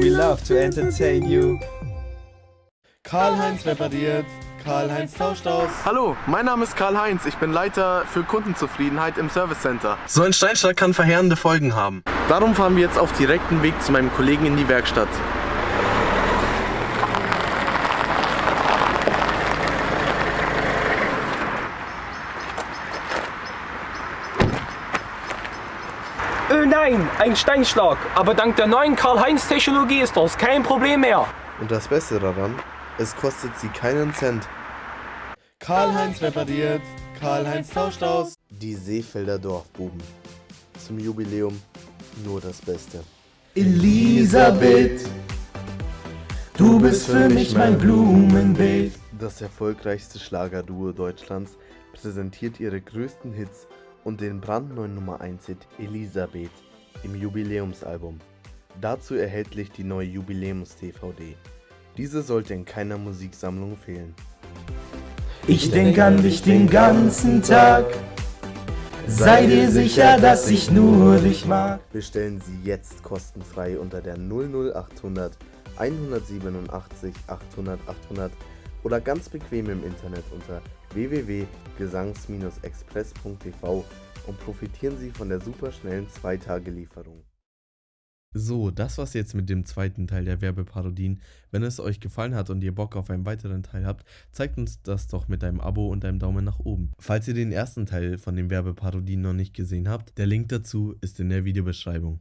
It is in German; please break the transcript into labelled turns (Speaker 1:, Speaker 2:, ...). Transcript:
Speaker 1: We love to entertain you. Karl-Heinz repariert, Karl-Heinz tauscht aus.
Speaker 2: Hallo, mein Name ist Karl-Heinz. Ich bin Leiter für Kundenzufriedenheit im Service Center. So ein Steinschlag kann verheerende Folgen haben. Darum fahren wir jetzt auf direkten Weg zu meinem Kollegen in die Werkstatt.
Speaker 3: Oh nein, ein Steinschlag. Aber dank der neuen Karl-Heinz-Technologie ist das kein Problem mehr.
Speaker 2: Und das Beste daran, es kostet sie keinen Cent.
Speaker 1: Karl-Heinz repariert, Karl-Heinz tauscht aus.
Speaker 2: Die Seefelder Dorfbuben. Zum Jubiläum nur das Beste.
Speaker 1: Elisabeth, du bist für mich mein Blumenbeet.
Speaker 2: Das erfolgreichste Schlagerduo Deutschlands präsentiert ihre größten Hits und den brandneuen Nummer 1 Hit Elisabeth im Jubiläumsalbum. Dazu erhältlich die neue Jubiläums-DVD. Diese sollte in keiner Musiksammlung fehlen.
Speaker 1: Ich denk an dich den ganzen Tag. Sei dir sicher, dass ich nur dich mag.
Speaker 2: Bestellen Sie jetzt kostenfrei unter der 00800 187 800 800 oder ganz bequem im Internet unter www.gesangs-express.tv und profitieren Sie von der superschnellen 2-Tage-Lieferung.
Speaker 4: So, das war's jetzt mit dem zweiten Teil der Werbeparodien. Wenn es euch gefallen hat und ihr Bock auf einen weiteren Teil habt, zeigt uns das doch mit einem Abo und einem Daumen nach oben. Falls ihr den ersten Teil von den Werbeparodien noch nicht gesehen habt, der Link dazu ist in der Videobeschreibung.